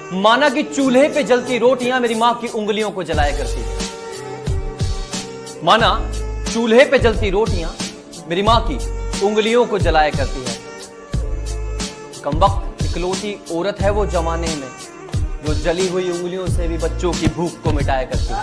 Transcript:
माना कि चूल्हे पे जलती रोटियाँ मेरी माँ की उंगलियों को जलाया करती है। माना चूल्हे पे जलती रोटियाँ मेरी माँ की उंगलियों को जलाया करती है। कम वक्त इकलौती औरत है वो जमाने में, जो जली हुई उंगलियों से भी बच्चों की भूख को मिटाया करती है।